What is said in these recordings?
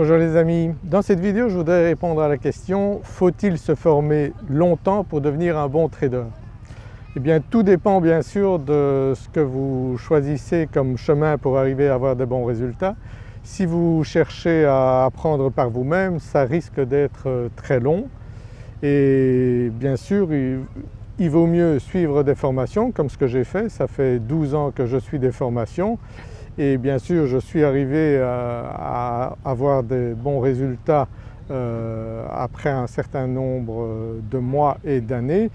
Bonjour les amis, dans cette vidéo je voudrais répondre à la question faut-il se former longtemps pour devenir un bon trader? Eh bien tout dépend bien sûr de ce que vous choisissez comme chemin pour arriver à avoir de bons résultats. Si vous cherchez à apprendre par vous-même ça risque d'être très long. Et bien sûr il, vaut mieux suivre des formations comme ce que j'ai fait, ça fait 12 ans que je suis des formations et bien sûr je suis arrivé à, avoir des bons résultats euh, après un certain nombre de mois et d'années.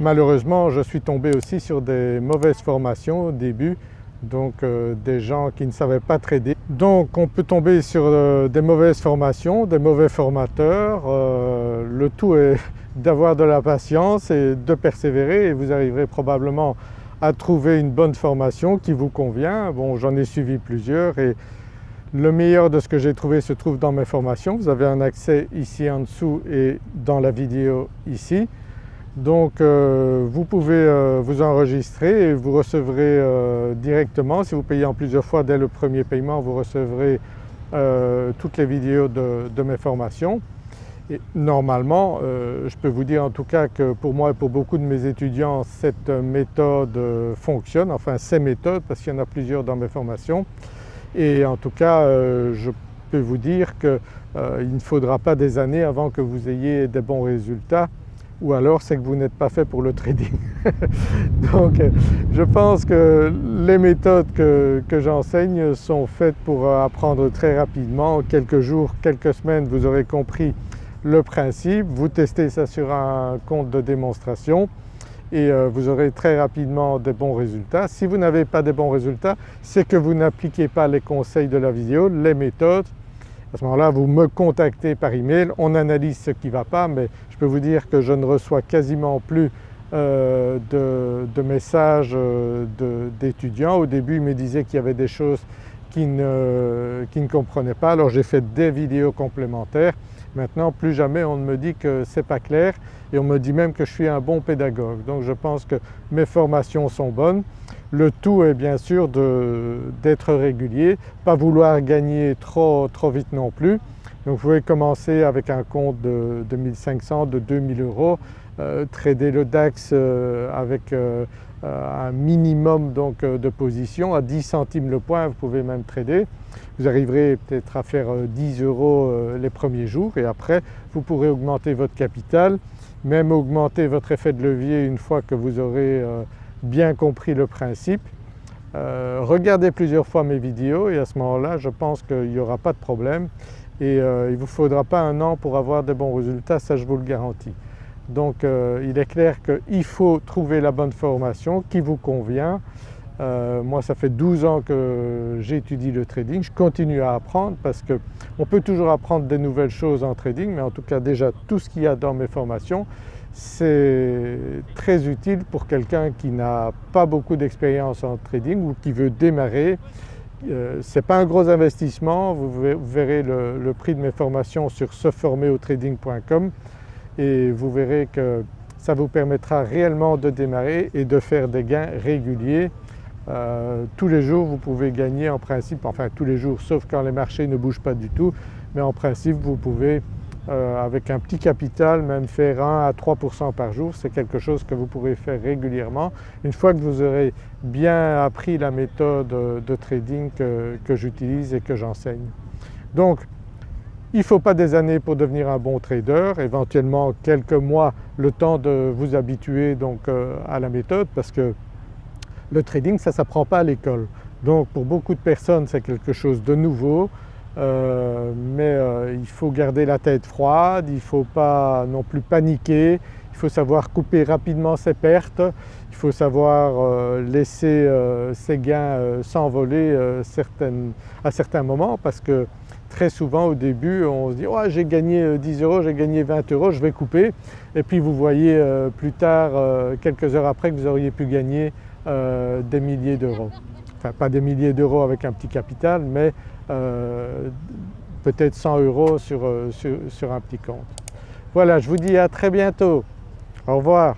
Malheureusement je suis tombé aussi sur des mauvaises formations au début donc euh, des gens qui ne savaient pas trader. Donc on peut tomber sur euh, des mauvaises formations, des mauvais formateurs, le tout est d'avoir de la patience et de persévérer et vous arriverez probablement à trouver une bonne formation qui vous convient. Bon j'en ai suivi plusieurs et le meilleur de ce que j'ai trouvé se trouve dans mes formations. Vous avez un accès ici en dessous et dans la vidéo ici. Donc euh, vous pouvez euh, vous enregistrer et vous recevrez euh, directement, si vous payez en plusieurs fois dès le premier paiement, vous recevrez toutes les vidéos de mes formations. Et normalement, euh, je peux vous dire en tout cas que pour moi et pour beaucoup de mes étudiants, cette méthode fonctionne, enfin ces méthodes parce qu'il y en a plusieurs dans mes formations. Et en tout cas, euh, je peux vous dire qu'il euh, ne faudra pas des années avant que vous ayez des bons résultats ou alors c'est que vous n'êtes pas fait pour le trading. Donc je pense que les méthodes que, que j'enseigne sont faites pour apprendre très rapidement. En quelques jours, quelques semaines, vous aurez compris le principe, vous testez ça sur un compte de démonstration et euh, vous aurez très rapidement des bons résultats. Si vous n'avez pas de bons résultats, c'est que vous n'appliquez pas les conseils de la vidéo, les méthodes. À ce moment-là, vous me contactez par email, on analyse ce qui ne va pas mais je peux vous dire que je ne reçois quasiment plus euh, de, messages euh, d'étudiants. Au début, ils me disaient qu'il y avait des choses qu'ils ne, qui ne comprenaient pas, alors j'ai fait des vidéos complémentaires Maintenant plus jamais on ne me dit que c'est pas clair et on me dit même que je suis un bon pédagogue. Donc je pense que mes formations sont bonnes. Le tout est bien sûr d'être régulier, pas vouloir gagner trop, trop vite non plus. Donc vous pouvez commencer avec un compte de, 2500, de 2000 euros, trader le DAX euh, avec euh, un minimum donc, de position à 10 centimes le point, vous pouvez même trader. Vous arriverez peut-être à faire 10 euros les premiers jours et après vous pourrez augmenter votre capital, même augmenter votre effet de levier une fois que vous aurez bien compris le principe. regardez plusieurs fois mes vidéos et à ce moment-là je pense qu'il n'y aura pas de problème et il ne vous faudra pas un an pour avoir de bons résultats, ça je vous le garantis. Donc euh, il est clair qu'il faut trouver la bonne formation qui vous convient. Euh, moi ça fait 12 ans que j'étudie le trading, je continue à apprendre parce qu'on peut toujours apprendre des nouvelles choses en trading mais en tout cas déjà tout ce qu'il y a dans mes formations c'est très utile pour quelqu'un qui n'a pas beaucoup d'expérience en trading ou qui veut démarrer. Euh, ce n'est pas un gros investissement, vous verrez le, prix de mes formations sur seformerauTrading.com et vous verrez que ça vous permettra réellement de démarrer et de faire des gains réguliers. Euh, tous les jours vous pouvez gagner en principe, enfin tous les jours sauf quand les marchés ne bougent pas du tout, mais en principe vous pouvez euh, avec un petit capital même faire 1 à 3% par jour, c'est quelque chose que vous pourrez faire régulièrement une fois que vous aurez bien appris la méthode de trading que, que j'utilise et que j'enseigne. Donc il ne faut pas des années pour devenir un bon trader, éventuellement quelques mois le temps de vous habituer donc euh, à la méthode parce que le trading ça ne s'apprend pas à l'école. Donc pour beaucoup de personnes c'est quelque chose de nouveau. Euh, mais euh, il faut garder la tête froide, il ne faut pas non plus paniquer, il faut savoir couper rapidement ses pertes, il faut savoir laisser ses gains s'envoler à certains moments parce que très souvent au début on se dit j'ai gagné 10 euh, euros, j'ai gagné 20 euros, je vais couper et puis vous voyez euh, plus tard, euh, quelques heures après que vous auriez pu gagner des milliers d'euros. Enfin pas des milliers d'euros avec un petit capital mais peut-être 100 euros sur, sur un petit compte. Voilà je vous dis à très bientôt, au revoir.